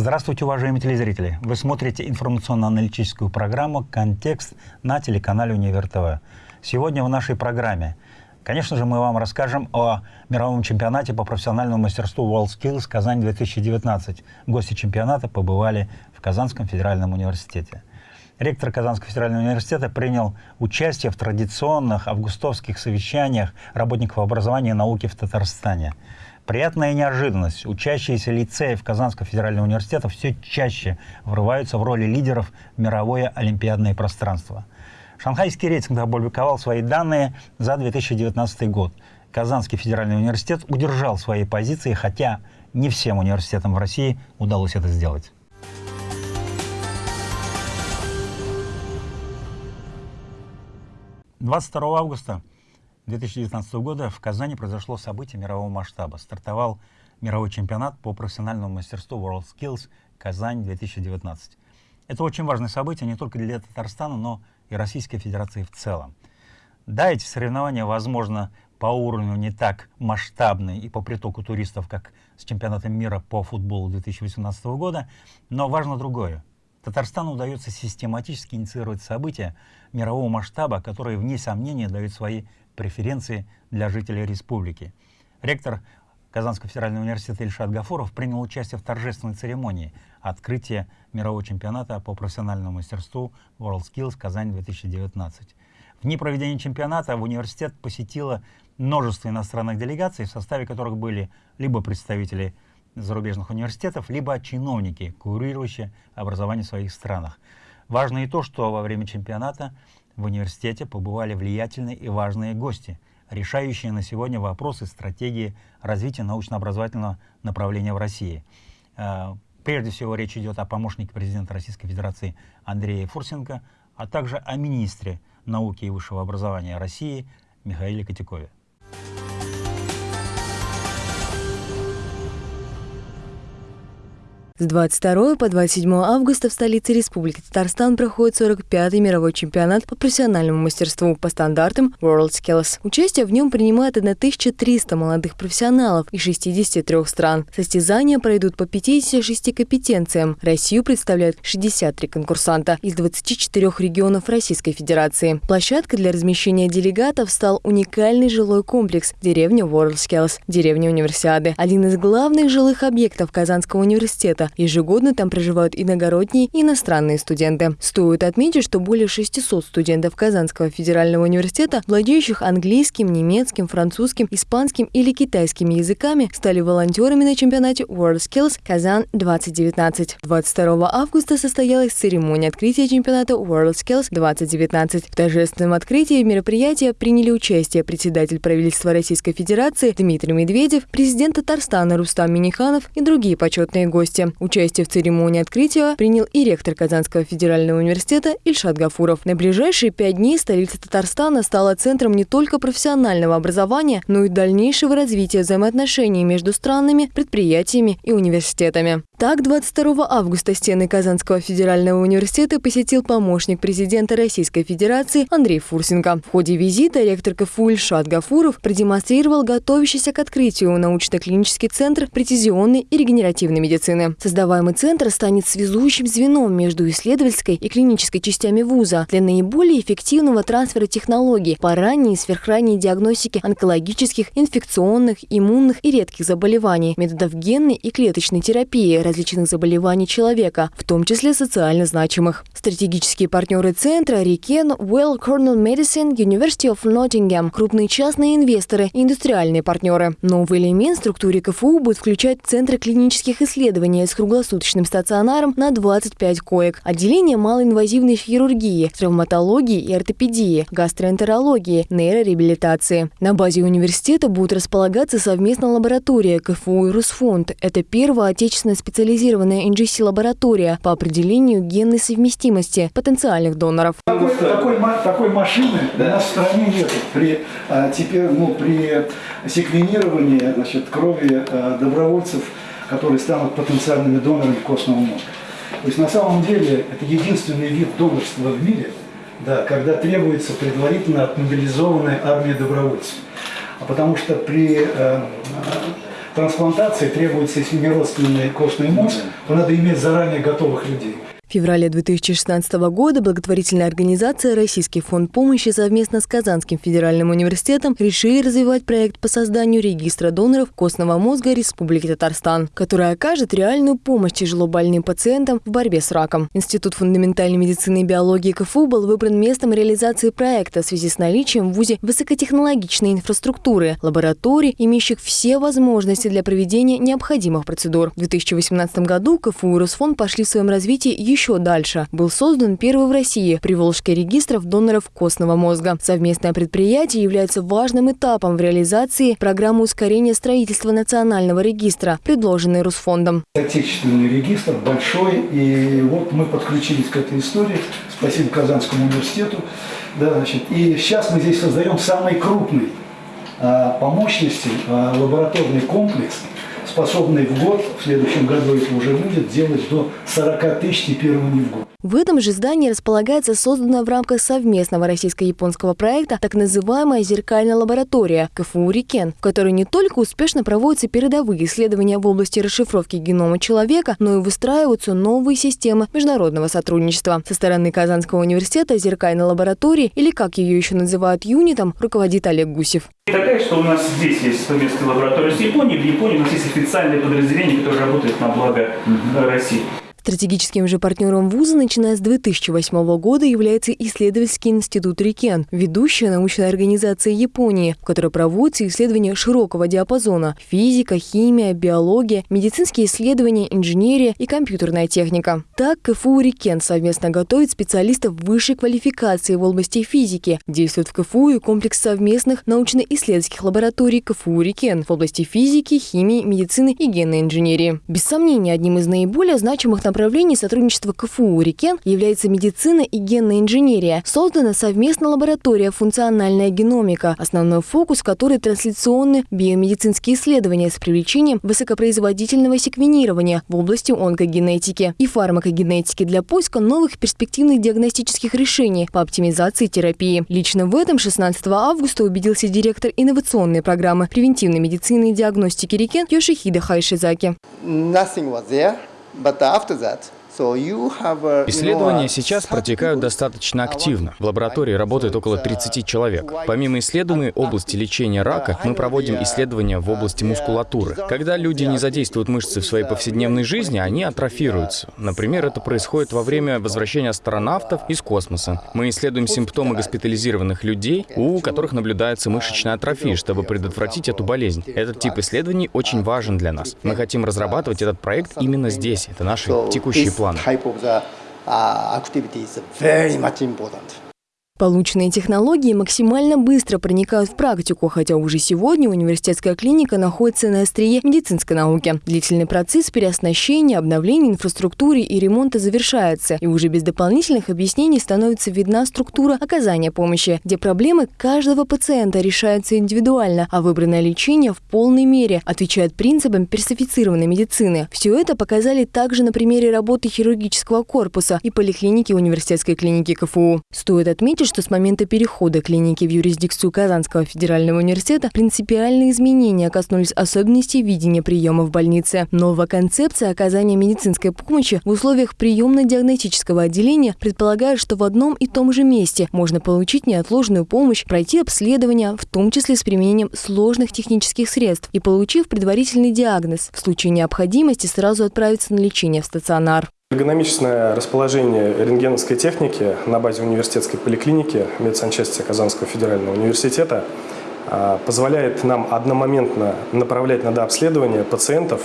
Здравствуйте, уважаемые телезрители! Вы смотрите информационно-аналитическую программу «Контекст» на телеканале «Универ ТВ». Сегодня в нашей программе, конечно же, мы вам расскажем о мировом чемпионате по профессиональному мастерству WorldSkills Казань-2019. Гости чемпионата побывали в Казанском федеральном университете. Ректор Казанского федерального университета принял участие в традиционных августовских совещаниях работников образования и науки в Татарстане – Приятная неожиданность. Учащиеся лицеев Казанского федерального университета все чаще врываются в роли лидеров в мировое олимпиадное пространство. Шанхайский рейтинг опубликовал свои данные за 2019 год. Казанский федеральный университет удержал свои позиции, хотя не всем университетам в России удалось это сделать. Двадцать августа 2019 года в Казани произошло событие мирового масштаба. Стартовал мировой чемпионат по профессиональному мастерству WorldSkills Казань-2019. Это очень важное событие не только для Татарстана, но и Российской Федерации в целом. Да, эти соревнования, возможно, по уровню не так масштабны и по притоку туристов, как с чемпионатом мира по футболу 2018 года, но важно другое. Татарстану удается систематически инициировать события мирового масштаба, которые, вне сомнения, дают свои преференции для жителей республики. Ректор Казанского федерального университета Ильшат Гафуров принял участие в торжественной церемонии открытия мирового чемпионата по профессиональному мастерству WorldSkills Казань-2019. В дни проведения чемпионата в университет посетило множество иностранных делегаций, в составе которых были либо представители зарубежных университетов, либо чиновники, курирующие образование в своих странах. Важно и то, что во время чемпионата в университете побывали влиятельные и важные гости, решающие на сегодня вопросы стратегии развития научно-образовательного направления в России. Э, прежде всего речь идет о помощнике президента Российской Федерации Андрее Фурсенко, а также о министре науки и высшего образования России Михаиле Котякове. С 22 по 27 августа в столице Республики Татарстан проходит 45-й мировой чемпионат по профессиональному мастерству по стандартам WorldSkills. Участие в нем принимает 1300 молодых профессионалов из 63 стран. Состязания пройдут по 56 компетенциям. Россию представляют 63 конкурсанта из 24 регионов Российской Федерации. Площадкой для размещения делегатов стал уникальный жилой комплекс деревня WorldSkills, деревня Универсиады, один из главных жилых объектов Казанского университета, Ежегодно там проживают иногородние и иностранные студенты. Стоит отметить, что более 600 студентов Казанского федерального университета, владеющих английским, немецким, французским, испанским или китайским языками, стали волонтерами на чемпионате WorldSkills Казан 2019. 22 августа состоялась церемония открытия чемпионата WorldSkills 2019. В торжественном открытии мероприятия приняли участие председатель правительства Российской Федерации Дмитрий Медведев, президент Татарстана Рустам Миниханов и другие почетные гости. Участие в церемонии открытия принял и ректор Казанского федерального университета Ильшат Гафуров. На ближайшие пять дней столица Татарстана стала центром не только профессионального образования, но и дальнейшего развития взаимоотношений между странами, предприятиями и университетами. Так, 22 августа стены Казанского федерального университета посетил помощник президента Российской Федерации Андрей Фурсенко. В ходе визита ректор КФУ Ильшат Гафуров продемонстрировал готовящийся к открытию научно-клинический центр прецизионной и регенеративной медицины. Создаваемый центр станет связующим звеном между исследовательской и клинической частями вуза для наиболее эффективного трансфера технологий по ранней и сверхранней диагностике онкологических, инфекционных, иммунных и редких заболеваний, методов генной и клеточной терапии, различных заболеваний человека, в том числе социально значимых. Стратегические партнеры центра Рикен, Well Cornell Medicine, University of Nottingham, крупные частные инвесторы индустриальные партнеры. Новый элемент в структуре КФУ будет включать центры клинических исследований с круглосуточным стационаром на 25 коек, отделение малоинвазивной хирургии, травматологии и ортопедии, гастроэнтерологии, нейрореабилитации. На базе университета будут располагаться совместная лаборатория КФУ и Русфонд. Это первая отечественная специализация специализированная NGC-лаборатория по определению генной совместимости потенциальных доноров. Такой, такой, такой машины да. у нас в стране нет. При, а, теперь, ну, при секвенировании значит, крови а, добровольцев, которые станут потенциальными донорами костного мозга. То есть на самом деле это единственный вид донорства в мире, да, когда требуется предварительно отмобилизованная армия добровольцев. А потому что при э, трансплантации требуется, если не родственный костный мозг, то надо иметь заранее готовых людей. В феврале 2016 года благотворительная организация «Российский фонд помощи» совместно с Казанским федеральным университетом решили развивать проект по созданию регистра доноров костного мозга Республики Татарстан, который окажет реальную помощь тяжело больным пациентам в борьбе с раком. Институт фундаментальной медицины и биологии КФУ был выбран местом реализации проекта в связи с наличием в ВУЗе высокотехнологичной инфраструктуры, лабораторий, имеющих все возможности для проведения необходимых процедур. В 2018 году КФУ и Росфонд пошли в своем развитии еще еще дальше. Был создан первый в России Приволжский регистров доноров костного мозга. Совместное предприятие является важным этапом в реализации программы ускорения строительства национального регистра, предложенной Русфондом. Отечественный регистр большой, и вот мы подключились к этой истории. Спасибо Казанскому университету. Да, значит, и сейчас мы здесь создаем самый крупный а, по мощности а, лабораторный комплекс способный в год, в следующем году это уже будет, делать до 40 тысяч типирований в год. В этом же здании располагается созданная в рамках совместного российско-японского проекта так называемая зеркальная лаборатория КФУ «Рикен», в которой не только успешно проводятся передовые исследования в области расшифровки генома человека, но и выстраиваются новые системы международного сотрудничества. Со стороны Казанского университета зеркальной лаборатории, или как ее еще называют юнитом, руководит Олег Гусев. Такая, что у нас здесь есть совместная лаборатория с Японией. В Японии у нас есть официальное подразделение, которое работает на благо России. Стратегическим же партнером вуза, начиная с 2008 года, является исследовательский институт Рикен, ведущая научная организация Японии, в которой проводятся исследования широкого диапазона – физика, химия, биология, медицинские исследования, инженерия и компьютерная техника. Так, КФУ Рикен совместно готовит специалистов высшей квалификации в области физики. Действует в КФУ и комплекс совместных научно-исследовательских лабораторий КФУ Рикен в области физики, химии, медицины и генной инженерии. Без сомнения, одним из наиболее значимых направлений сотрудничества КФУ «Рикен» является медицина и генная инженерия. Создана совместная лаборатория «Функциональная геномика», основной фокус которой – трансляционные биомедицинские исследования с привлечением высокопроизводительного секвенирования в области онкогенетики и фармакогенетики для поиска новых перспективных диагностических решений по оптимизации терапии. Лично в этом 16 августа убедился директор инновационной программы превентивной медицины и диагностики «Рикен» Йошихида Хайшизаки. Nothing was there. But after that, Исследования сейчас протекают достаточно активно. В лаборатории работает около 30 человек. Помимо исследований области лечения рака, мы проводим исследования в области мускулатуры. Когда люди не задействуют мышцы в своей повседневной жизни, они атрофируются. Например, это происходит во время возвращения астронавтов из космоса. Мы исследуем симптомы госпитализированных людей, у которых наблюдается мышечная атрофия, чтобы предотвратить эту болезнь. Этот тип исследований очень важен для нас. Мы хотим разрабатывать этот проект именно здесь. Это наши текущие планы. Type of the uh, activity is very much important. Полученные технологии максимально быстро проникают в практику, хотя уже сегодня университетская клиника находится на острие медицинской науки. Длительный процесс переоснащения, обновления инфраструктуры и ремонта завершается, и уже без дополнительных объяснений становится видна структура оказания помощи, где проблемы каждого пациента решаются индивидуально, а выбранное лечение в полной мере отвечает принципам персонифицированной медицины. Все это показали также на примере работы хирургического корпуса и поликлиники университетской клиники КФУ. Стоит отметить, что с момента перехода клиники в юрисдикцию Казанского федерального университета принципиальные изменения коснулись особенностей видения приема в больнице. Новая концепция оказания медицинской помощи в условиях приемно-диагностического отделения предполагает, что в одном и том же месте можно получить неотложную помощь, пройти обследование, в том числе с применением сложных технических средств, и получив предварительный диагноз, в случае необходимости сразу отправиться на лечение в стационар. Эргономичное расположение рентгеновской техники на базе университетской поликлиники медсанчасти Казанского федерального университета а, позволяет нам одномоментно направлять на дообследование пациентов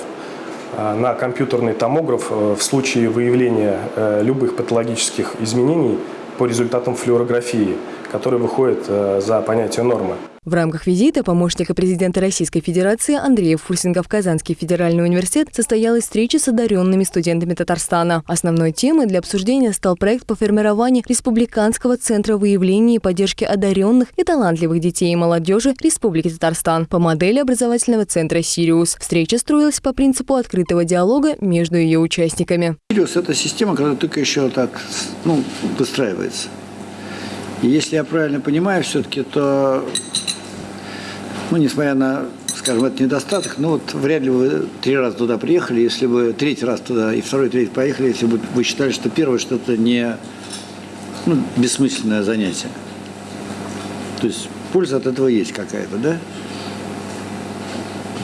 а, на компьютерный томограф э, в случае выявления э, любых патологических изменений по результатам флюорографии, который выходит э, за понятие нормы. В рамках визита помощника президента Российской Федерации Андрея Фурсинга в Казанский федеральный университет состоялась встреча с одаренными студентами Татарстана. Основной темой для обсуждения стал проект по формированию Республиканского центра выявления и поддержки одаренных и талантливых детей и молодежи Республики Татарстан по модели образовательного центра «Сириус». Встреча строилась по принципу открытого диалога между ее участниками. «Сириус» – это система, которая только еще так ну, выстраивается. И если я правильно понимаю все-таки, то ну, несмотря на, скажем, это недостаток, но вот вряд ли вы три раза туда приехали, если бы третий раз туда и второй, третий поехали, если бы вы считали, что первое что-то не ну, бессмысленное занятие. То есть польза от этого есть какая-то, да?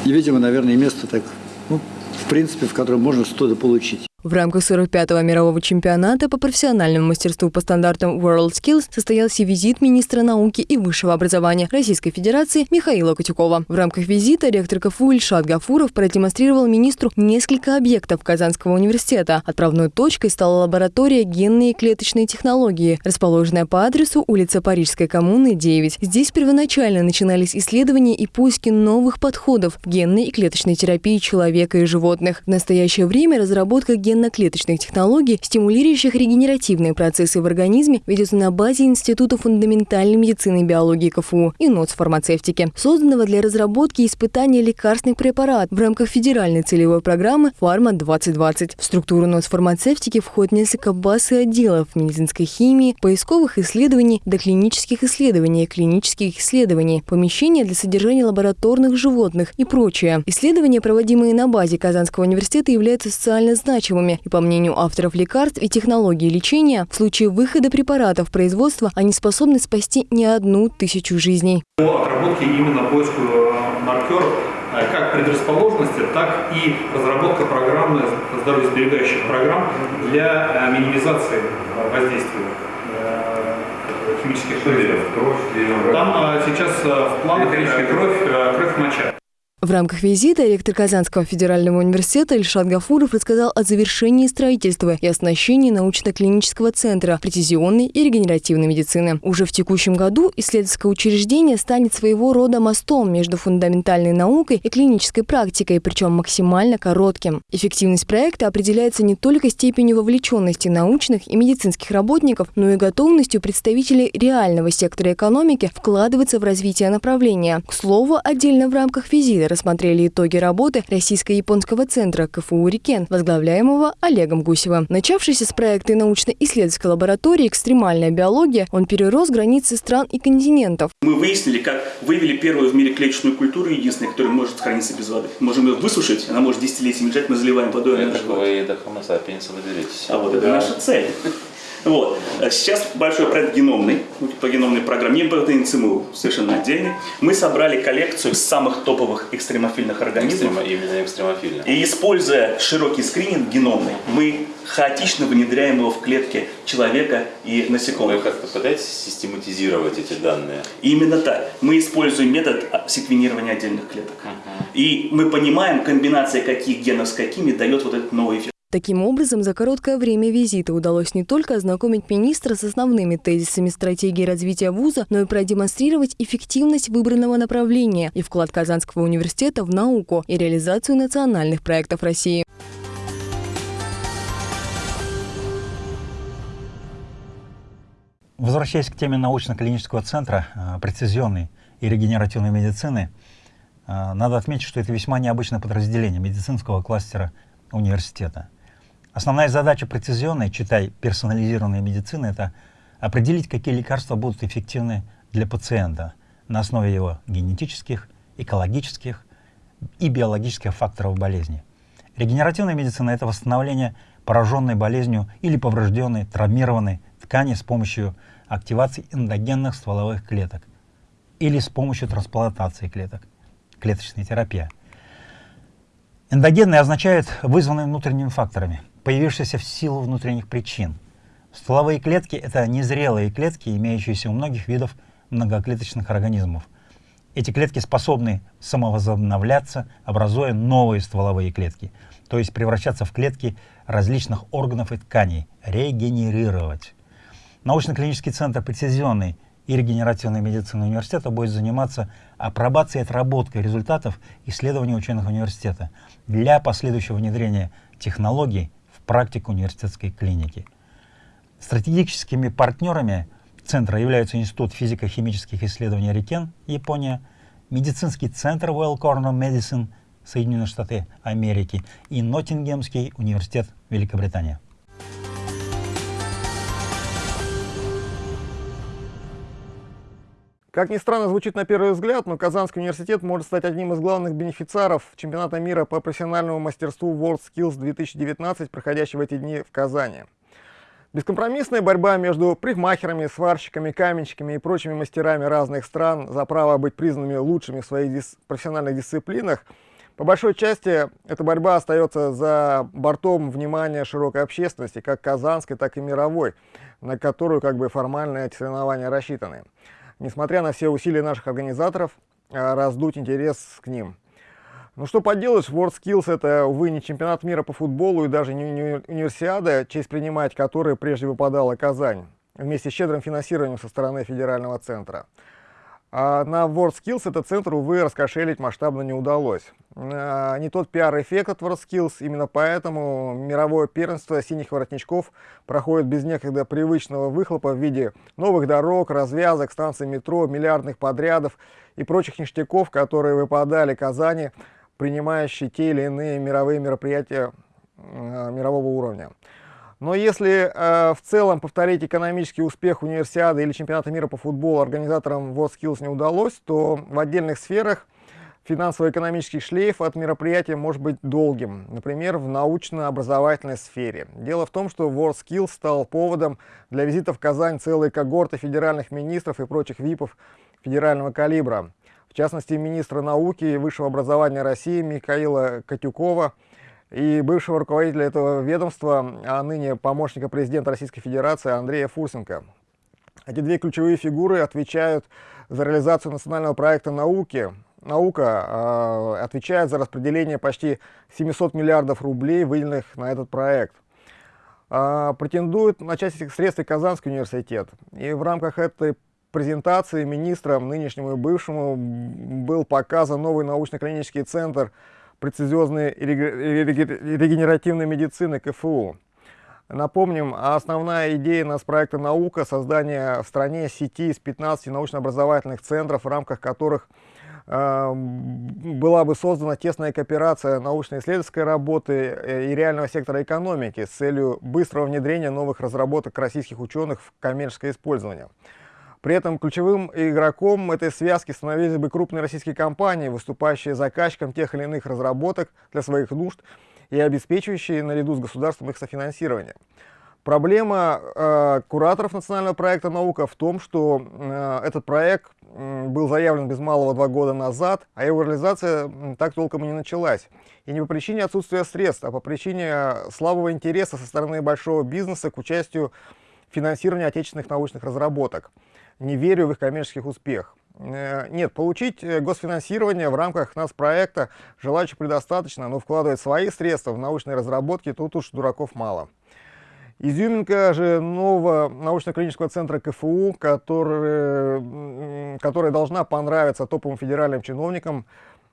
И, видимо, наверное, место так, ну, в принципе, в котором можно что-то получить. В рамках 45-го мирового чемпионата по профессиональному мастерству по стандартам WorldSkills состоялся визит министра науки и высшего образования Российской Федерации Михаила Котюкова. В рамках визита ректор КФУ Ильшат Гафуров продемонстрировал министру несколько объектов Казанского университета. Отправной точкой стала лаборатория генные и клеточные технологии, расположенная по адресу улица Парижской коммуны, 9. Здесь первоначально начинались исследования и поиски новых подходов в генной и клеточной терапии человека и животных. В настоящее время разработка ген генно-клеточных технологий, стимулирующих регенеративные процессы в организме, ведется на базе Института фундаментальной медицины и биологии КФУ и НОЦ фармацевтики, созданного для разработки и испытания лекарственных препаратов в рамках федеральной целевой программы «Фарма-2020». В структуру НОЦ фармацевтики входит несколько баз и отделов медицинской химии, поисковых исследований, доклинических исследований, клинических исследований, помещения для содержания лабораторных животных и прочее. Исследования, проводимые на базе Казанского университета, являются социально значимыми лекарствами. И по мнению авторов лекарств и технологий лечения, в случае выхода препаратов в производство они способны спасти не одну тысячу жизней. По отработке именно поиску э, маркеров э, как предрасположенности, так и разработка программы, здоровьесберегающих программ для э, минимизации воздействия химических вредов. Там сейчас в планах кровь, кровь моча. В рамках визита ректор Казанского федерального университета Ильшат Гафуров рассказал о завершении строительства и оснащении научно-клинического центра прецизионной и регенеративной медицины. Уже в текущем году исследовательское учреждение станет своего рода мостом между фундаментальной наукой и клинической практикой, причем максимально коротким. Эффективность проекта определяется не только степенью вовлеченности научных и медицинских работников, но и готовностью представителей реального сектора экономики вкладываться в развитие направления. К слову, отдельно в рамках визита рассмотрели итоги работы Российско-японского центра КФУ «Рикен», возглавляемого Олегом Гусевым. Начавшийся с проекта научно-исследовательской лаборатории «Экстремальная биология», он перерос границы стран и континентов. Мы выяснили, как выявили первую в мире клеточную культуру, единственную, которая может храниться без воды. Можем ее высушить, она может десятилетиями лежать, мы заливаем водой. Это вы до Homo sapiens выберетесь. А вот это наша цель. Вот. Сейчас большой проект геномный, по геномной программе, не ЦМУ, совершенно отдельный. Мы собрали коллекцию самых топовых экстремофильных организмов. Экстрема, именно экстремофильных. И используя широкий скрининг геномный, мы хаотично внедряем его в клетки человека и насекомых. Вы как-то пытаетесь систематизировать эти данные? Именно так. Мы используем метод секвенирования отдельных клеток. Uh -huh. И мы понимаем, комбинация каких генов с какими дает вот этот новый эффект. Таким образом, за короткое время визита удалось не только ознакомить министра с основными тезисами стратегии развития вуза, но и продемонстрировать эффективность выбранного направления и вклад Казанского университета в науку и реализацию национальных проектов России. Возвращаясь к теме научно-клинического центра э, прецизионной и регенеративной медицины, э, надо отметить, что это весьма необычное подразделение медицинского кластера университета – Основная задача прецизионной, читай персонализированной медицины, это определить, какие лекарства будут эффективны для пациента на основе его генетических, экологических и биологических факторов болезни. Регенеративная медицина — это восстановление пораженной болезнью или поврежденной, травмированной ткани с помощью активации эндогенных стволовых клеток или с помощью трансплантации клеток, клеточная терапия. Эндогенные означает вызванные внутренними факторами — появившийся в силу внутренних причин. Стволовые клетки — это незрелые клетки, имеющиеся у многих видов многоклеточных организмов. Эти клетки способны самовозобновляться, образуя новые стволовые клетки, то есть превращаться в клетки различных органов и тканей, регенерировать. Научно-клинический центр прецизионной и регенеративной медицины университета будет заниматься апробацией и отработкой результатов исследований ученых университета для последующего внедрения технологий практику университетской клиники. Стратегическими партнерами центра являются Институт физико-химических исследований Рикен, Япония, медицинский центр Well Corner Medicine, Соединенные Штаты Америки и Ноттингемский университет Великобритания. Как ни странно звучит на первый взгляд, но Казанский университет может стать одним из главных бенефициаров чемпионата мира по профессиональному мастерству World Skills 2019, проходящего эти дни в Казани. Бескомпромиссная борьба между прихмахерами, сварщиками, каменщиками и прочими мастерами разных стран за право быть признанными лучшими в своих дис профессиональных дисциплинах, по большой части эта борьба остается за бортом внимания широкой общественности, как казанской, так и мировой, на которую как бы формальные соревнования рассчитаны несмотря на все усилия наших организаторов, э, раздуть интерес к ним. Ну что поделаешь, WorldSkills это, увы, не чемпионат мира по футболу и даже не универсиада, честь принимать которой прежде выпадала Казань, вместе с щедрым финансированием со стороны федерального центра. А на WorldSkills этот центр, увы, раскошелить масштабно не удалось. А, не тот пиар-эффект от WorldSkills, именно поэтому мировое первенство синих воротничков проходит без некогда привычного выхлопа в виде новых дорог, развязок, станций метро, миллиардных подрядов и прочих ништяков, которые выпадали Казани, принимающие те или иные мировые мероприятия а, мирового уровня. Но если э, в целом повторить экономический успех универсиады или чемпионата мира по футболу организаторам WorldSkills не удалось, то в отдельных сферах финансово-экономический шлейф от мероприятия может быть долгим, например, в научно-образовательной сфере. Дело в том, что WorldSkills стал поводом для визита в Казань целой когорты федеральных министров и прочих ВИПов федерального калибра. В частности, министра науки и высшего образования России Михаила Катюкова – и бывшего руководителя этого ведомства, а ныне помощника президента Российской Федерации Андрея Фурсенко. Эти две ключевые фигуры отвечают за реализацию национального проекта науки. Наука э, отвечает за распределение почти 700 миллиардов рублей, выделенных на этот проект. Э, претендует на часть этих средств Казанский университет. И в рамках этой презентации министрам, нынешнему и бывшему, был показан новый научно-клинический центр прецизиозной регенеративной медицины КФУ. Напомним, основная идея нас проекта «Наука» — создание в стране сети из 15 научно-образовательных центров, в рамках которых э, была бы создана тесная кооперация научно-исследовательской работы э, и реального сектора экономики с целью быстрого внедрения новых разработок российских ученых в коммерческое использование. При этом ключевым игроком этой связки становились бы крупные российские компании, выступающие заказчиком тех или иных разработок для своих нужд и обеспечивающие наряду с государством их софинансирование. Проблема э, кураторов национального проекта «Наука» в том, что э, этот проект э, был заявлен без малого два года назад, а его реализация так толком и не началась. И не по причине отсутствия средств, а по причине слабого интереса со стороны большого бизнеса к участию в финансировании отечественных научных разработок не верю в их коммерческих успех. Э, нет, получить э, госфинансирование в рамках нас проекта желающих предостаточно, но вкладывать свои средства в научные разработки тут уж дураков мало. Изюминка же нового научно-клинического центра КФУ, который, которая должна понравиться топовым федеральным чиновникам,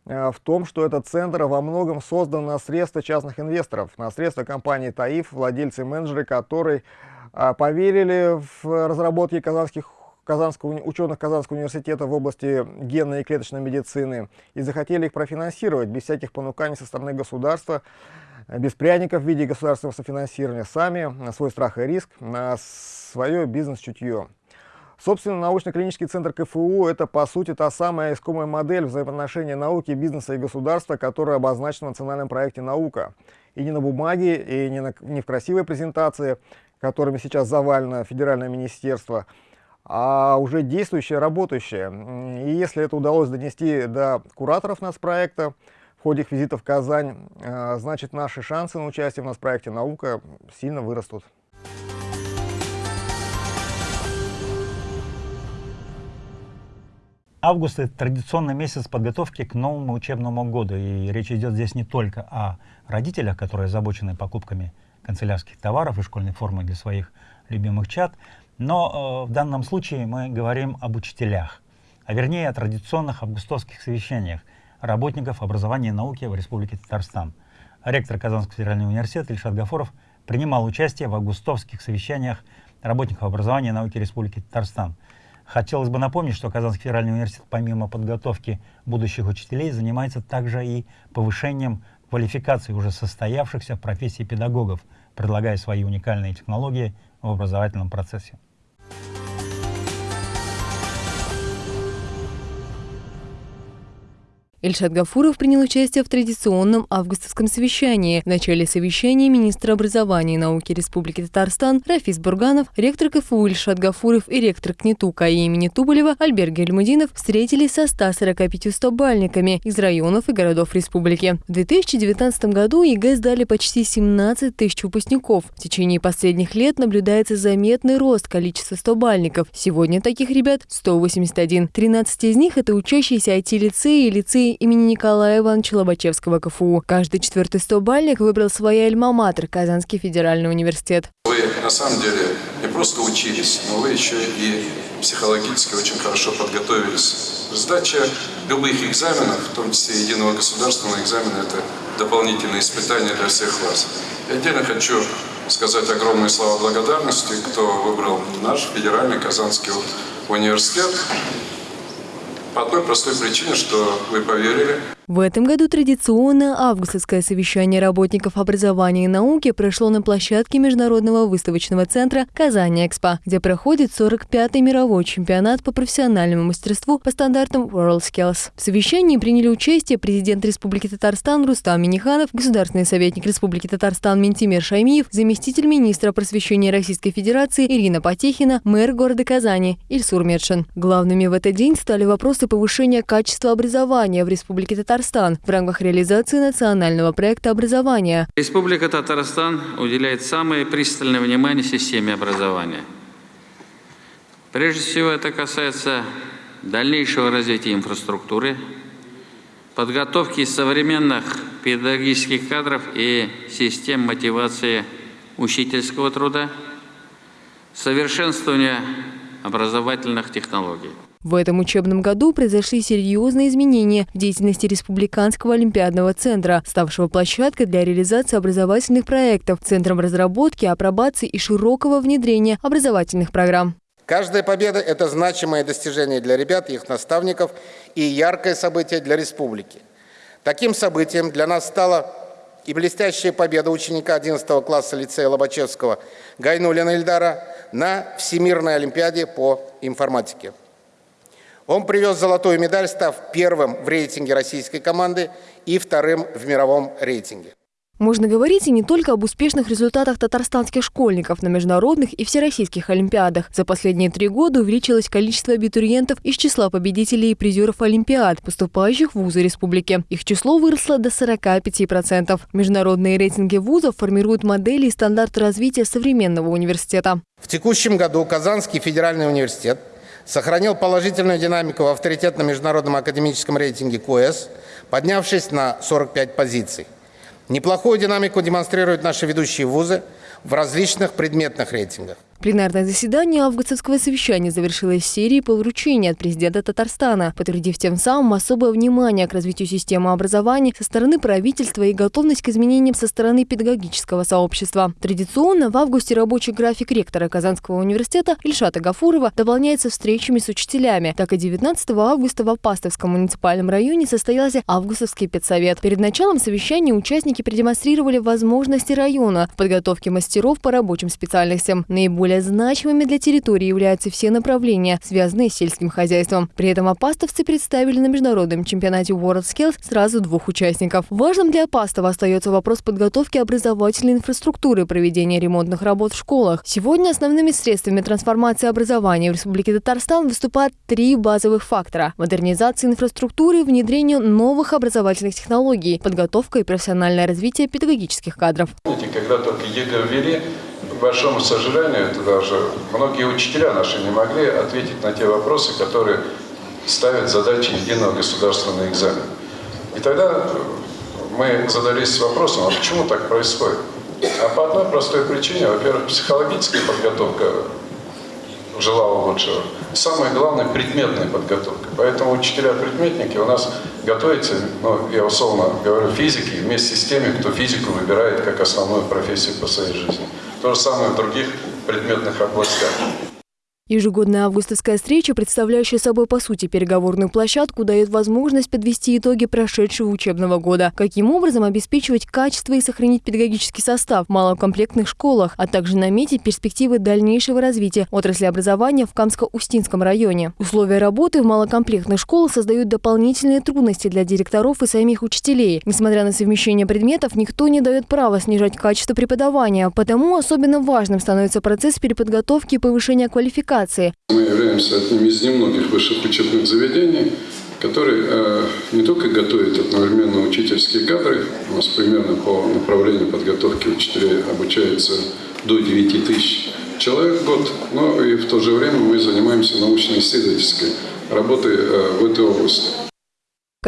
э, в том, что этот центр во многом создан на средства частных инвесторов, на средства компании ТАИФ, владельцы и менеджеры которой поверили в разработки казанских Казанского, ученых Казанского университета в области генной и клеточной медицины и захотели их профинансировать без всяких понуканий со стороны государства, без пряников в виде государственного софинансирования, сами на свой страх и риск, на свое бизнес-чутье. Собственно, научно-клинический центр КФУ – это, по сути, та самая искомая модель взаимоотношения науки, бизнеса и государства, которая обозначена в национальном проекте «Наука». И не на бумаге, и не, на, не в красивой презентации, которыми сейчас завалено федеральное министерство – а уже действующее, работающее. И если это удалось донести до кураторов нас проекта в ходе их визита в Казань, э, значит наши шансы на участие в нас проекте «Наука» сильно вырастут. Август – это традиционный месяц подготовки к новому учебному году. И речь идет здесь не только о родителях, которые озабочены покупками канцелярских товаров и школьной формы для своих любимых чат, но э, в данном случае мы говорим об учителях, а вернее о традиционных августовских совещаниях работников образования и науки в Республике Татарстан. Ректор Казанского федерального университета Ильшат Гафуров принимал участие в августовских совещаниях работников образования и науки Республики Татарстан. Хотелось бы напомнить, что Казанский федеральный университет помимо подготовки будущих учителей занимается также и повышением квалификации уже состоявшихся в профессии педагогов, предлагая свои уникальные технологии в образовательном процессе. Ильшат Гафуров принял участие в традиционном августовском совещании. В начале совещания министр образования и науки Республики Татарстан Рафис Бурганов, ректор КФУ Ильшат Гафуров и ректор КНИТУ КАИ имени Туполева Альберт Гельмудинов встретились со 145 стобальниками из районов и городов республики. В 2019 году ЕГЭ сдали почти 17 тысяч выпускников. В течение последних лет наблюдается заметный рост количества стобальников. Сегодня таких ребят 181. 13 из них – это учащиеся IT-лицеи и лицеи имени Николая Ивановича Лобачевского КФУ. Каждый четвертый стобальник выбрал своя альма-матер – Казанский федеральный университет. Вы на самом деле не просто учились, но вы еще и психологически очень хорошо подготовились. Сдача любых экзаменов, в том числе единого государственного экзамена, это дополнительные испытания для всех вас. Я отдельно хочу сказать огромные слова благодарности, кто выбрал наш федеральный Казанский университет. По одной простой причине, что вы поверили. В этом году традиционное августовское совещание работников образования и науки прошло на площадке Международного выставочного центра «Казань-Экспо», где проходит 45-й мировой чемпионат по профессиональному мастерству по стандартам WorldSkills. В совещании приняли участие президент Республики Татарстан Рустам Миниханов, государственный советник Республики Татарстан Ментимир Шаймиев, заместитель министра просвещения Российской Федерации Ирина Потехина, мэр города Казани Ильсур Медшин. Главными в этот день стали вопросы повышения качества образования в Республике Татарстан в рамках реализации национального проекта образования. Республика Татарстан уделяет самое пристальное внимание системе образования. Прежде всего это касается дальнейшего развития инфраструктуры, подготовки современных педагогических кадров и систем мотивации учительского труда, совершенствования образовательных технологий. В этом учебном году произошли серьезные изменения в деятельности Республиканского олимпиадного центра, ставшего площадкой для реализации образовательных проектов, центром разработки, апробации и широкого внедрения образовательных программ. Каждая победа – это значимое достижение для ребят их наставников и яркое событие для республики. Таким событием для нас стала и блестящая победа ученика 11 класса лицея Лобачевского Гайнулина Ильдара на Всемирной Олимпиаде по информатике. Он привез золотую медаль, став первым в рейтинге российской команды и вторым в мировом рейтинге. Можно говорить и не только об успешных результатах татарстанских школьников на международных и всероссийских олимпиадах. За последние три года увеличилось количество абитуриентов из числа победителей и призеров олимпиад, поступающих в вузы республики. Их число выросло до 45%. Международные рейтинги вузов формируют модели и стандарты развития современного университета. В текущем году Казанский федеральный университет сохранил положительную динамику в авторитетном международном академическом рейтинге КОЭС, поднявшись на 45 позиций. Неплохую динамику демонстрируют наши ведущие вузы в различных предметных рейтингах. Пленарное заседание августовского совещания завершилось серией по вручению от президента Татарстана, подтвердив тем самым особое внимание к развитию системы образования со стороны правительства и готовность к изменениям со стороны педагогического сообщества. Традиционно в августе рабочий график ректора Казанского университета Ильшата Гафурова дополняется встречами с учителями. Так и 19 августа в Апастовском муниципальном районе состоялся августовский педсовет. Перед началом совещания участники продемонстрировали возможности района в подготовке мастеров по рабочим специальностям. Наиболее Наиболее значимыми для территории являются все направления, связанные с сельским хозяйством. При этом опастовцы представили на международном чемпионате WorldSkills сразу двух участников. Важным для Апастова остается вопрос подготовки образовательной инфраструктуры, проведения ремонтных работ в школах. Сегодня основными средствами трансформации образования в Республике Татарстан выступают три базовых фактора – модернизация инфраструктуры, внедрение новых образовательных технологий, подготовка и профессиональное развитие педагогических кадров. Когда только ЕГЭ ввели, большому сожалению, это даже многие учителя наши не могли ответить на те вопросы, которые ставят задачи единого государственного экзамена. И тогда мы задались вопросом, а почему так происходит? А по одной простой причине, во-первых, психологическая подготовка желала лучшего. Самое главное – предметная подготовка. Поэтому учителя-предметники у нас готовятся, ну, я условно говорю, физики вместе с теми, кто физику выбирает как основную профессию по своей жизни. То же самое в других предметных областях. Ежегодная августовская встреча, представляющая собой по сути переговорную площадку, дает возможность подвести итоги прошедшего учебного года. Каким образом обеспечивать качество и сохранить педагогический состав в малокомплектных школах, а также наметить перспективы дальнейшего развития отрасли образования в Камско-Устинском районе. Условия работы в малокомплектных школах создают дополнительные трудности для директоров и самих учителей. Несмотря на совмещение предметов, никто не дает права снижать качество преподавания, потому особенно важным становится процесс переподготовки и повышения квалификации квалификации. Мы являемся одним из немногих высших учебных заведений, которые э, не только готовят одновременно учительские кадры, у нас примерно по направлению подготовки учителей обучается до 9 тысяч человек в год, но и в то же время мы занимаемся научно-исследовательской работой э, в этой области.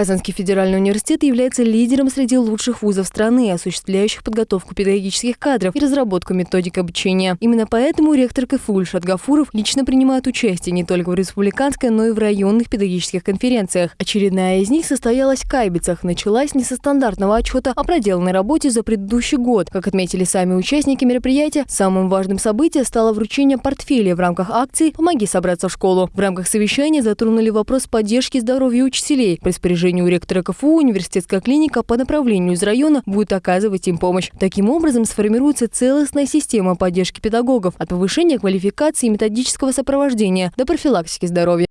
Казанский федеральный университет является лидером среди лучших вузов страны, осуществляющих подготовку педагогических кадров и разработку методик обучения. Именно поэтому ректор КФУ Ильшат Гафуров лично принимает участие не только в республиканской, но и в районных педагогических конференциях. Очередная из них состоялась в Кайбицах. Началась не со стандартного отчета о проделанной работе за предыдущий год. Как отметили сами участники мероприятия, самым важным событием стало вручение портфеля в рамках акции «Помоги собраться в школу». В рамках совещания затронули вопрос поддержки здоровья учителей. При распоряжению ректора КФУ университетская клиника по направлению из района будет оказывать им помощь. Таким образом, сформируется целостная система поддержки педагогов от повышения квалификации и методического сопровождения до профилактики здоровья.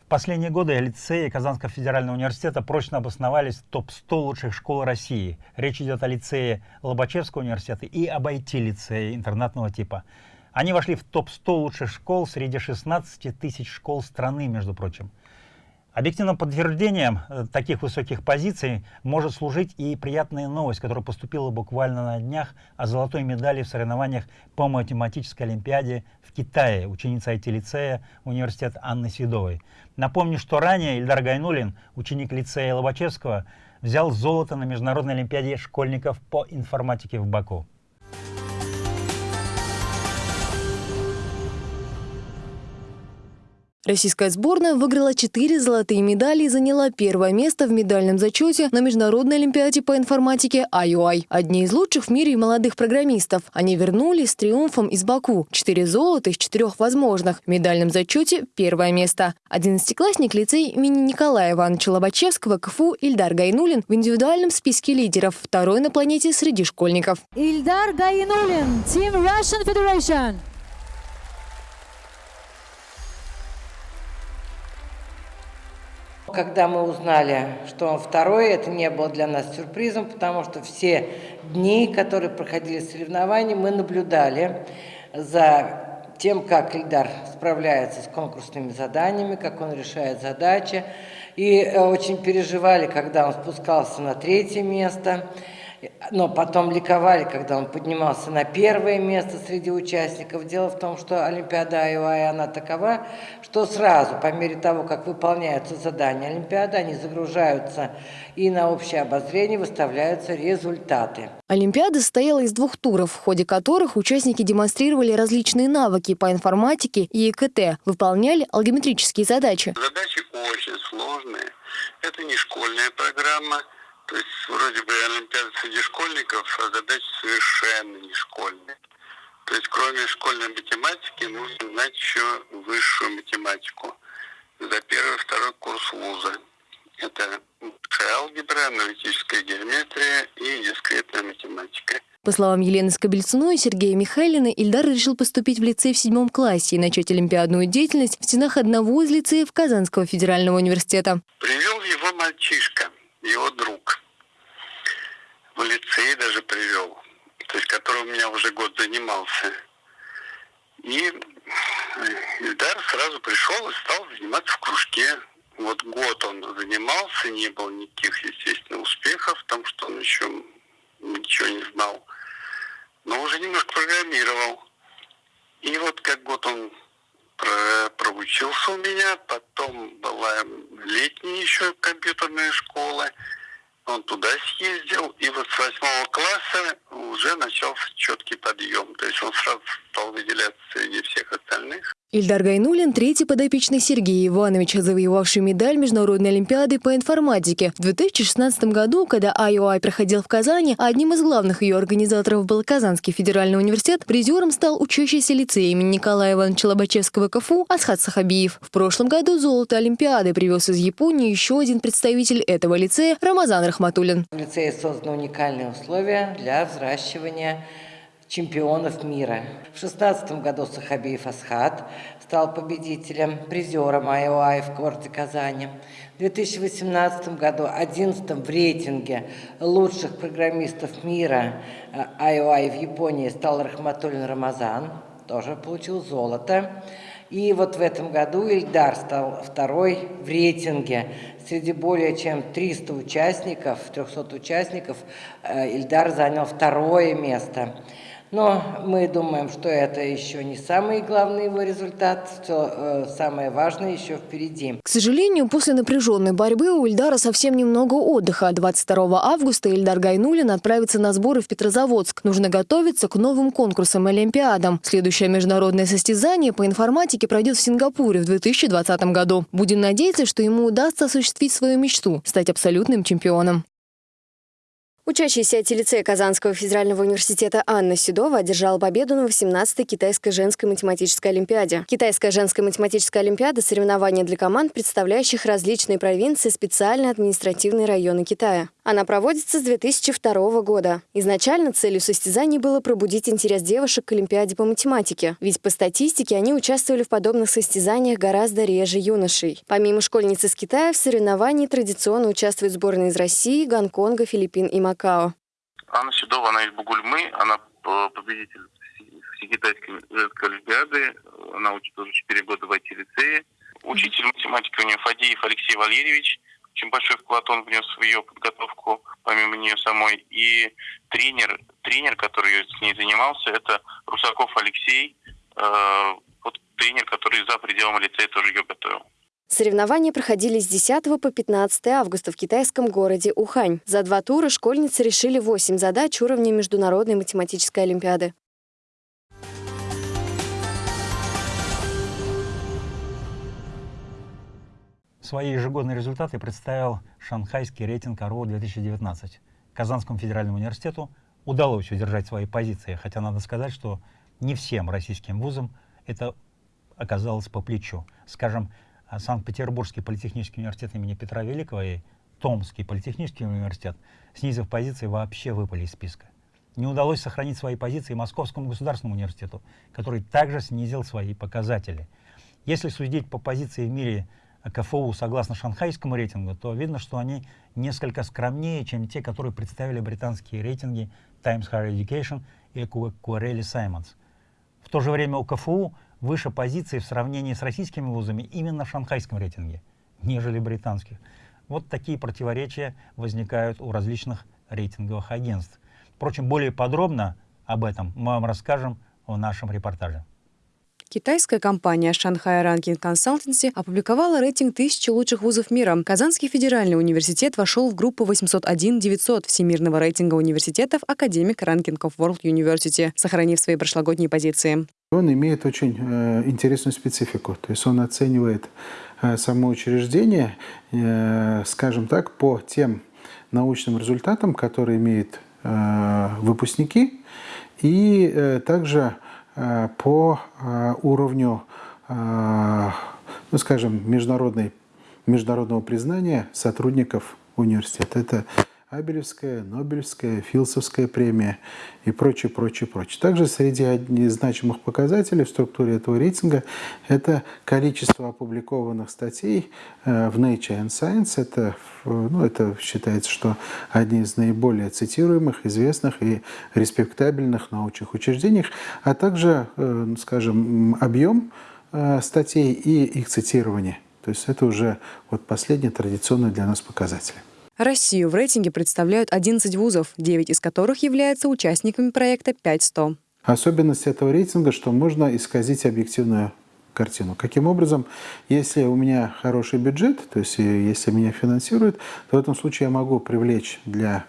В последние годы лицеи Казанского федерального университета прочно обосновались в топ-100 лучших школ России. Речь идет о лицее Лобачевского университета и об IT-лицее интернатного типа. Они вошли в топ-100 лучших школ среди 16 тысяч школ страны, между прочим. Объективным подтверждением э, таких высоких позиций может служить и приятная новость, которая поступила буквально на днях о золотой медали в соревнованиях по математической олимпиаде в Китае, ученица IT-лицея университета Анны Седовой. Напомню, что ранее Ильдар Гайнулин, ученик лицея Лобачевского, взял золото на международной олимпиаде школьников по информатике в Баку. Российская сборная выиграла четыре золотые медали и заняла первое место в медальном зачете на Международной олимпиаде по информатике IOI. Одни из лучших в мире молодых программистов. Они вернулись с триумфом из Баку. Четыре золота из четырех возможных. В медальном зачете первое место. Одиннадцатиклассник лицей имени Николая Ивановича Лобачевского КФУ Ильдар Гайнулин в индивидуальном списке лидеров. Второй на планете среди школьников. Ильдар Гайнулин, Team Russian Federation. Когда мы узнали, что он второй, это не было для нас сюрпризом, потому что все дни, которые проходили соревнования, мы наблюдали за тем, как Ильдар справляется с конкурсными заданиями, как он решает задачи. И э, очень переживали, когда он спускался на третье место но потом ликовали, когда он поднимался на первое место среди участников. Дело в том, что Олимпиада Айуай, она такова, что сразу, по мере того, как выполняются задания Олимпиады, они загружаются и на общее обозрение выставляются результаты. Олимпиада состояла из двух туров, в ходе которых участники демонстрировали различные навыки по информатике и ИКТ, выполняли алгеметрические задачи. Задачи очень сложные. Это не школьная программа, то есть вроде бы Олимпиада среди школьников, а задача совершенно не школьная. То есть кроме школьной математики нужно знать еще высшую математику за первый второй курс вуза. Это алгебра, аналитическая геометрия и дискретная математика. По словам Елены Скобельцуной и Сергея Михайлина, Ильдар решил поступить в лицей в седьмом классе и начать олимпиадную деятельность в стенах одного из лицеев Казанского федерального университета. Привел его мальчишка, его друг лицей даже привел, то есть который у меня уже год занимался. И Ильдар сразу пришел и стал заниматься в кружке. Вот год он занимался, не было никаких, естественно, успехов, потому что он еще ничего не знал. Но уже немножко программировал. И вот как год он проучился у меня, потом была летняя еще компьютерная школа – он туда съездил, и вот с восьмого класса уже начался четкий подъем. То есть он сразу стал выделяться среди всех остальных. Ильдар Гайнулин – третий подопечный Сергея Ивановича, завоевавший медаль Международной Олимпиады по информатике. В 2016 году, когда IOI проходил в Казани, одним из главных ее организаторов был Казанский федеральный университет, призером стал учащийся лицея имени Николая Ивановича Лобачевского КФУ Асхат Сахабиев. В прошлом году золото Олимпиады привез из Японии еще один представитель этого лицея – Рамазан Рахматуллин. В лицее созданы уникальные условия для взращивания чемпионов мира. В 2016 году Сахабиев Асхат стал победителем, призером IOI в городе Казани. В 2018 году 11 в рейтинге лучших программистов мира IOI в Японии стал Рахматуллин Рамазан, тоже получил золото. И вот в этом году Ильдар стал второй в рейтинге. Среди более чем 300 участников, 300 участников, Ильдар занял второе место. Но мы думаем, что это еще не самый главный его результат, что э, самое важное еще впереди. К сожалению, после напряженной борьбы у Ильдара совсем немного отдыха. 22 августа Ильдар Гайнулин отправится на сборы в Петрозаводск. Нужно готовиться к новым конкурсам и Олимпиадам. Следующее международное состязание по информатике пройдет в Сингапуре в 2020 году. Будем надеяться, что ему удастся осуществить свою мечту – стать абсолютным чемпионом. Учащийся от лицея Казанского федерального университета Анна Седова одержала победу на 18-й Китайской женской математической олимпиаде. Китайская женская математическая олимпиада – соревнования для команд, представляющих различные провинции специальные административные районы Китая. Она проводится с 2002 года. Изначально целью состязаний было пробудить интерес девушек к Олимпиаде по математике, ведь по статистике они участвовали в подобных состязаниях гораздо реже юношей. Помимо школьниц из Китая, в соревновании традиционно участвуют сборные из России, Гонконга, Филиппин и Макао. Анна Седова, она из Бугульмы, она победитель Всекитайской женской олимпиады, она учит уже 4 года в IT-лицее. Учитель математики у нее Фадеев Алексей Валерьевич – очень большой вклад он внес в ее подготовку, помимо нее самой. И тренер, тренер, который с ней занимался, это Русаков Алексей, э, вот тренер, который за пределами лицея тоже ее готовил. Соревнования проходили с 10 по 15 августа в китайском городе Ухань. За два тура школьницы решили 8 задач уровня Международной математической олимпиады. Свои ежегодные результаты представил шанхайский рейтинг РО 2019. Казанскому федеральному университету удалось удержать свои позиции, хотя надо сказать, что не всем российским вузам это оказалось по плечу. Скажем, Санкт-Петербургский политехнический университет имени Петра Великого и Томский политехнический университет, снизив позиции, вообще выпали из списка. Не удалось сохранить свои позиции Московскому государственному университету, который также снизил свои показатели. Если судить по позиции в мире КФУ согласно шанхайскому рейтингу, то видно, что они несколько скромнее, чем те, которые представили британские рейтинги Times Higher Education и Querelli Simons. В то же время у КФУ выше позиции в сравнении с российскими вузами именно в шанхайском рейтинге, нежели британских. Вот такие противоречия возникают у различных рейтинговых агентств. Впрочем, более подробно об этом мы вам расскажем в нашем репортаже. Китайская компания Shanghai Ranking Consultancy опубликовала рейтинг тысячи лучших вузов мира. Казанский федеральный университет вошел в группу 801-900 Всемирного рейтинга университетов Academic Ranking of World University, сохранив свои прошлогодние позиции. Он имеет очень э, интересную специфику, то есть он оценивает э, само учреждение, э, скажем так, по тем научным результатам, которые имеют э, выпускники, и э, также по э, уровню, э, ну, скажем, международной, международного признания сотрудников университета. Это Абелевская, Нобелевская, Филсовская премия и прочее, прочее, прочее. Также среди значимых показателей в структуре этого рейтинга это количество опубликованных статей э, в Nature and Science. Это, ну, это считается, что одни из наиболее цитируемых, известных и респектабельных научных учреждений, а также, э, скажем, объем э, статей и их цитирование. То есть это уже вот последний традиционный для нас показатель. Россию в рейтинге представляют 11 вузов, 9 из которых являются участниками проекта 500. Особенность этого рейтинга, что можно исказить объективную картину. Каким образом, если у меня хороший бюджет, то есть э, если меня финансируют, то в этом случае я могу привлечь для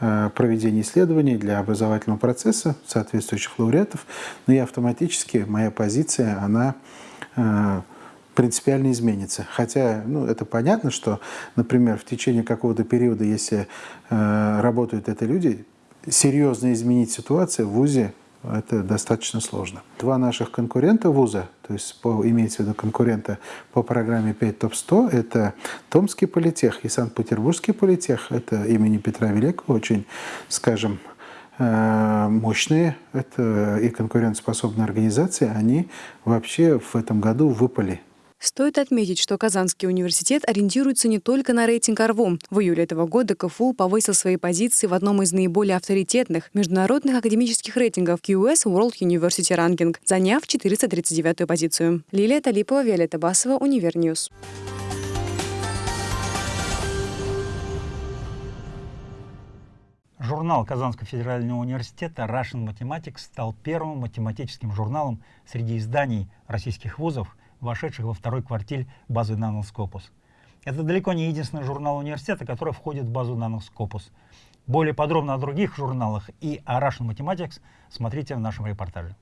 э, проведения исследований, для образовательного процесса соответствующих лауреатов, но и автоматически моя позиция, она э, принципиально изменится. Хотя, ну, это понятно, что, например, в течение какого-то периода, если э, работают это люди, серьезно изменить ситуацию в ВУЗе это достаточно сложно. Два наших конкурента вуза, то есть по, имеется в виду конкурента по программе 5 ТОП-100, это Томский политех и Санкт-Петербургский политех, это имени Петра Великого, очень, скажем, э, мощные это и конкурентоспособные организации, они вообще в этом году выпали Стоит отметить, что Казанский университет ориентируется не только на рейтинг ARWU. В июле этого года КФУ повысил свои позиции в одном из наиболее авторитетных международных академических рейтингов QS World University Ranking, заняв 439-ю позицию. Лилия Талипова, Виолетта Басова, Univer News. Журнал Казанского федерального университета Russian Mathematics стал первым математическим журналом среди изданий российских вузов – вошедших во второй квартиль базы Scopus. Это далеко не единственный журнал университета, который входит в базу Scopus. Более подробно о других журналах и о Russian Mathematics смотрите в нашем репортаже.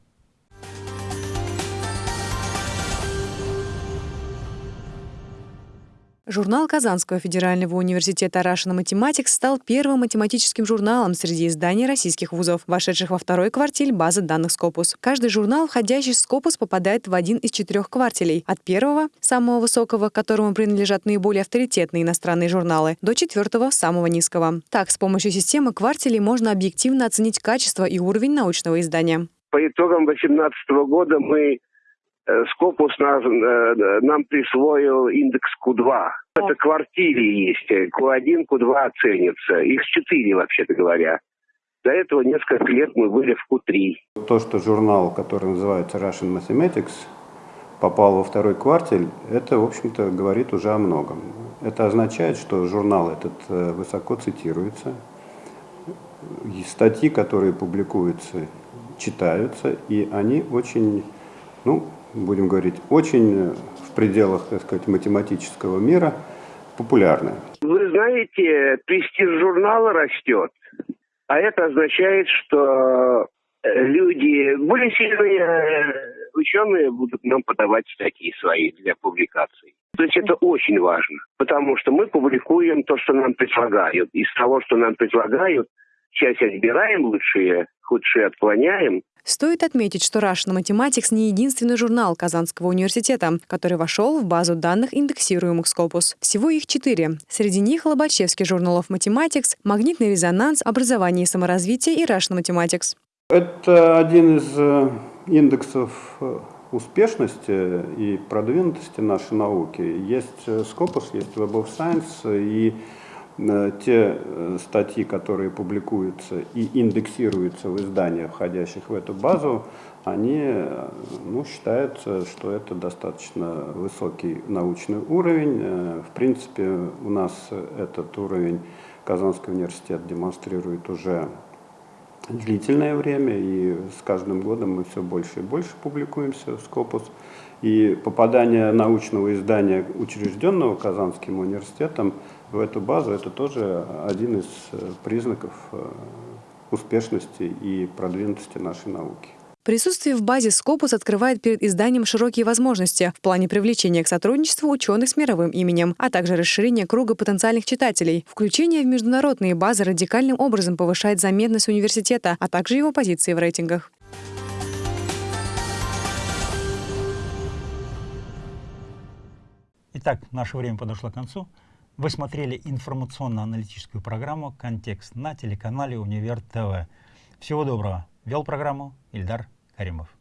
Журнал Казанского федерального университета Russian Mathematics стал первым математическим журналом среди изданий российских вузов, вошедших во второй квартиль базы данных Scopus. Каждый журнал, входящий в Scopus, попадает в один из четырех квартилей. От первого, самого высокого, которому принадлежат наиболее авторитетные иностранные журналы, до четвертого, самого низкого. Так, с помощью системы квартилей можно объективно оценить качество и уровень научного издания. По итогам 2018 года мы Скопус нас, э, нам присвоил индекс Q2. Это квартире есть. Q1, Q2 оценится. Их четыре, вообще-то говоря. До этого несколько лет мы были в Q3. То, что журнал, который называется Russian Mathematics, попал во второй квартель, это, в общем-то, говорит уже о многом. Это означает, что журнал этот э, высоко цитируется, и статьи, которые публикуются, читаются, и они очень, ну, будем говорить, очень в пределах, так сказать, математического мира популярны. Вы знаете, престиж журнала растет, а это означает, что э, люди, более сильные э, ученые будут нам подавать статьи свои для публикаций. То есть это очень важно, потому что мы публикуем то, что нам предлагают. Из того, что нам предлагают, часть отбираем лучшие, худшие отклоняем, Стоит отметить, что Russian Mathematics не единственный журнал Казанского университета, который вошел в базу данных индексируемых Scopus. Всего их четыре. Среди них Лобачевский журнал of Mathematics, Магнитный резонанс, Образование и саморазвитие и Russian Mathematics. Это один из э, индексов э, успешности и продвинутости нашей науки. Есть э, Scopus, есть Web of Science и те э, статьи, которые публикуются и индексируются в изданиях, входящих в эту базу, они э, ну, считаются, что это достаточно высокий научный уровень. В принципе, у нас этот уровень Казанский университет демонстрирует уже длительное время, и с каждым годом мы все больше и больше публикуемся в Scopus. И попадание научного издания, учрежденного Казанским университетом, в эту базу, это тоже один из э, признаков э, успешности и продвинутости нашей науки. Присутствие в базе Scopus открывает перед изданием широкие возможности в плане привлечения к сотрудничеству ученых с мировым именем, а также расширения круга потенциальных читателей. Включение в международные базы радикальным образом повышает заметность университета, а также его позиции в рейтингах. Итак, наше время подошло к концу. Вы смотрели информационно-аналитическую программу «Контекст» на телеканале «Универ ТВ». Всего доброго. Вел программу Ильдар Каримов.